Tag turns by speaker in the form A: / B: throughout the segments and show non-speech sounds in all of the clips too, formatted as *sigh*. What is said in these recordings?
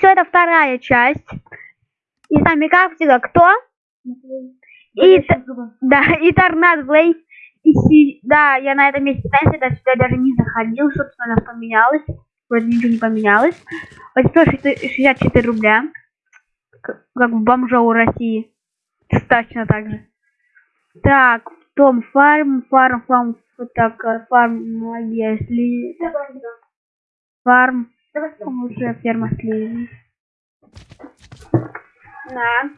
A: все, это вторая часть. И с нами, как всегда, кто? И, да, и Торнадо Блейз. И си- да, я на этом месте станции, да, сюда даже не заходил, собственно, она поменялась. Вроде ничего не поменялось. Вот 164 рубля. Как в бомжа у России. Точно так же. Так, Том фарм, фарм, фарм, так, фарм, если... Фарм, уже ферма слили. На.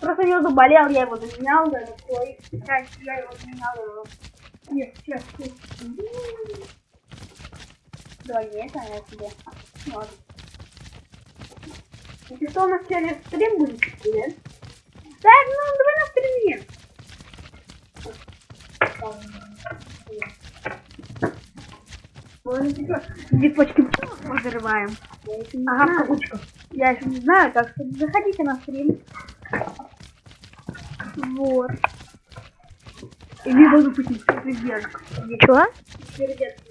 A: Просто не заболел, я его заменял, да, такой. Сейчас я его заменял. Нет, сейчас, Давай, нет, а я тебе. Ладно. Если что, у нас сегодня стрим будет, да? Да, ну, давай на стриме. Цветочки взрываем. Ага, в кавычках. Я еще не знаю, так что заходите на стрим. Вот. Или буду пустить сердечко.
B: Чего?
A: Сердечко.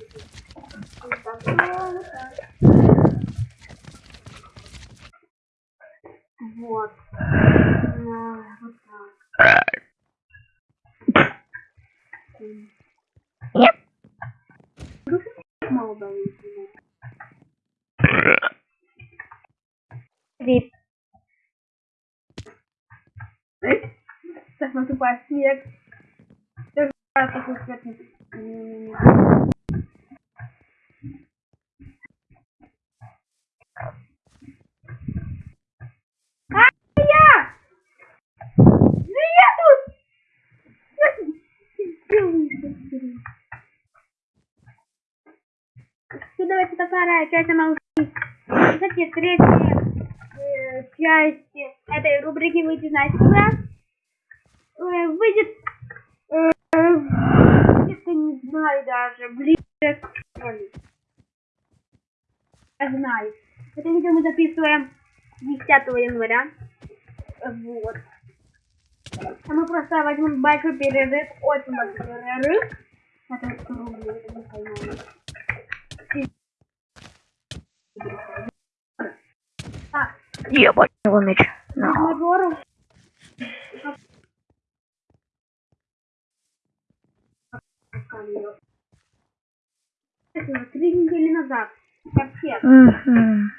A: Вот. А, Вот так.
B: Нет.
A: Мало дают.
B: Вип.
A: Сейчас наступает снег. Я! Ну я тут! Все, давайте вторая часть, она уже. Кстати, третья этой рубрики выйдет, когда? Э, выйдет, э, где-то не знаю даже, ближе к школе. Я знаю. Это видео мы записываем 10 января. Вот. А мы просто возьмем большой перерыв, очень большой перерыв. Это рублей, это не пойму. Так,
B: Ебать его меч.
A: Это Три недели назад. Вообще.
B: Мгм.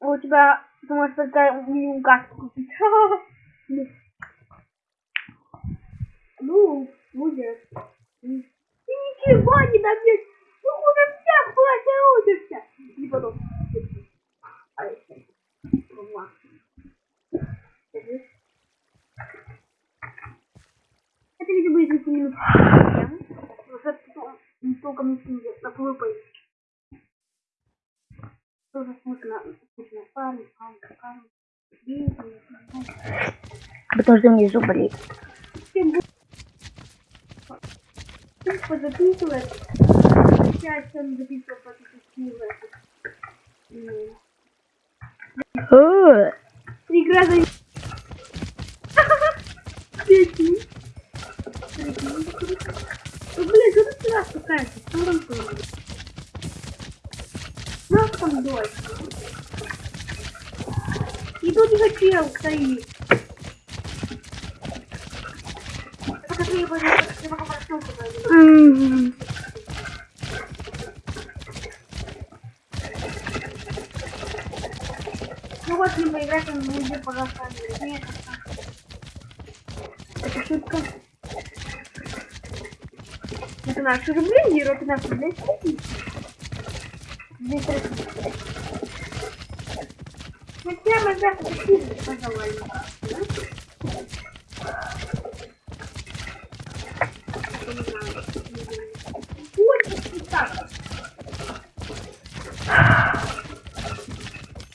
A: У тебя, ты можешь только минимум каску купить. *laughs* Ну, будет. Ты ничего не добьешь. Ну, хуже всех платья учишься. И потом. А если? Ну, ладно. Держи. Видео будет 10 минут. Уже толком не снимет на PvP. Тоже смешно. Смешно. Фарм, фарм, фарм.
B: Потому что внизу болит.
A: Позаписывает. Сейчас он записывал позаписывает. Игра за... сюда спускаешься? Что там дождь. И тут еще чел стоит. Ну вот, ним поиграть, он будет, пожалуйста. Это шутка. Это наши рубли, Геро, это наши рубли. Здесь Россия. Хотя завтра сильно, пожалуй.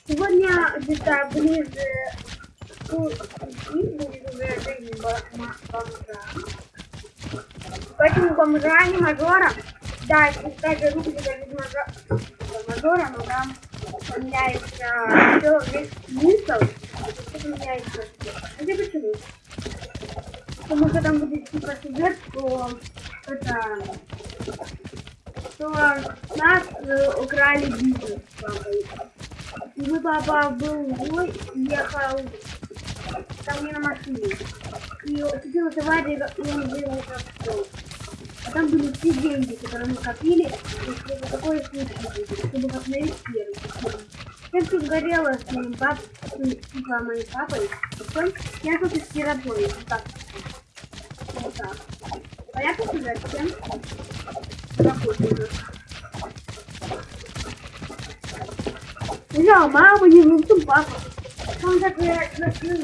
A: Сегодня где-то ближе к пяти будет уже жизнь ма- бомжа. Не мажора. Да, даже руки даже без мажа- мажора, но там поменяется все, весь смысл, все поменяется. Это почему? Потому что там будет типа сюжет, что это что нас э, украли бизнес с папой. И мой папа был злой и ехал ко мне на машине. И случилась авария, и он сделал в пол. А там были все деньги, которые мы копили, если такое будет, чтобы восстановить первый. Я все горела с моим папой, типа моим папой, потом я тут из Кирополя, вот так. Вот так. Понятно, что зачем? Работаю. Взял маму, не внутри папа. Он так и закрыл.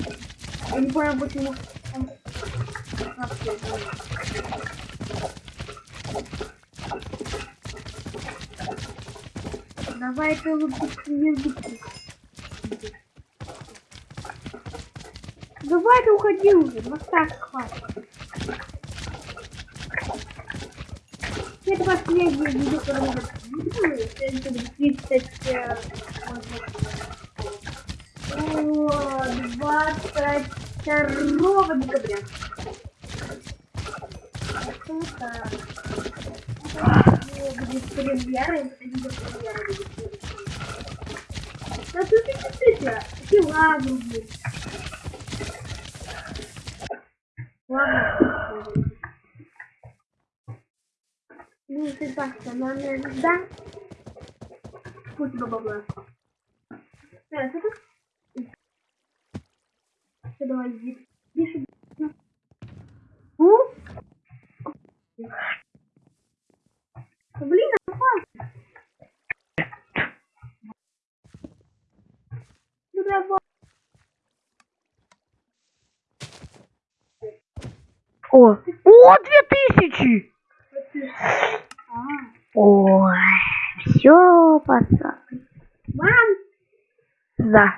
A: Я не понял, почему он... вообще там. Давай ты лучше не. Давай ты уходи уже, вот так хватит. Это последнее видео, которое мы записывали. Это будет 30... э, О, 22 декабря. Это будет премьера, это. Да тут и смотрите, какие лаги будет. Ладно. Ну, ты так, наверное, да? Пусть бабла. Э, тут? Всё, давай, иди. Иди сюда. У? Ну, Блин, опасно. Ну, давай.
B: О, о, две тысячи! Ой, все, пацаны.
A: мам!
B: Да.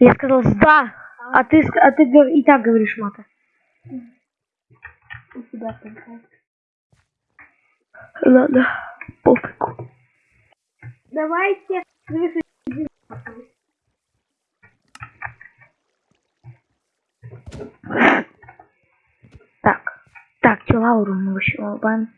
B: Я сказал да, а ты, а ты и так говоришь мата.
A: У тебя.
B: Ладно, пофигу.
A: Давайте завершим.
B: Так, так, что Лауру мы еще лобаем.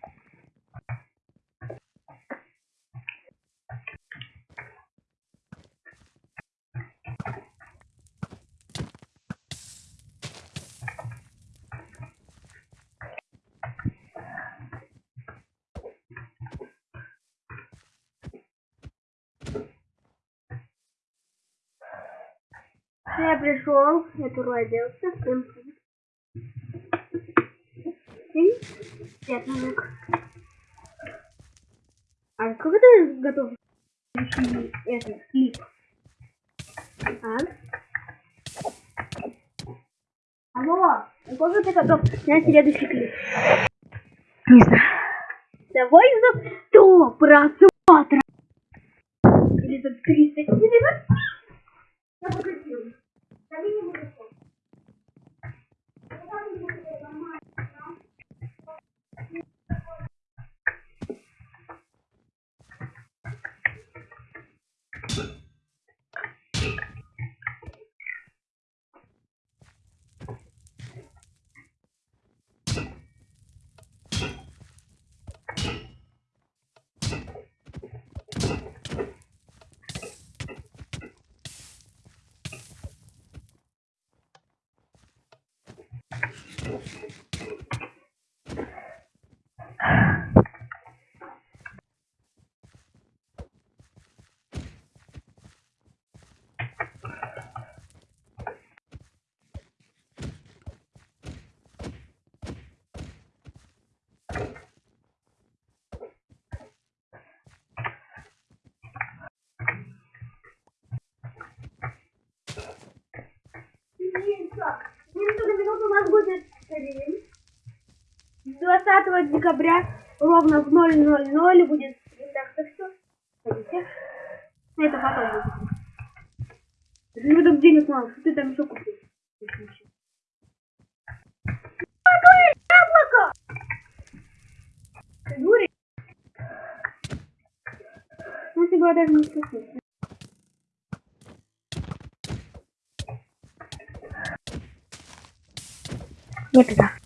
A: Я пришел, я переоделся. Всем Привет, мужик. А сколько ты готов этот клип? А? Алло, сколько ты готов снять следующий клип?
B: Не знаю.
A: Давай за 100 просмотров. Или за 300. Или за... Я покажу. Да мне не будет. Johnson. 20 декабря ровно в 0.00 будет стрим. Так что. Ходите. Это потом будет. Не так денег мало. Что ты там еще? Какое яблоко! Ты дурень? Ну, если бы я даже не.
B: Нет, да.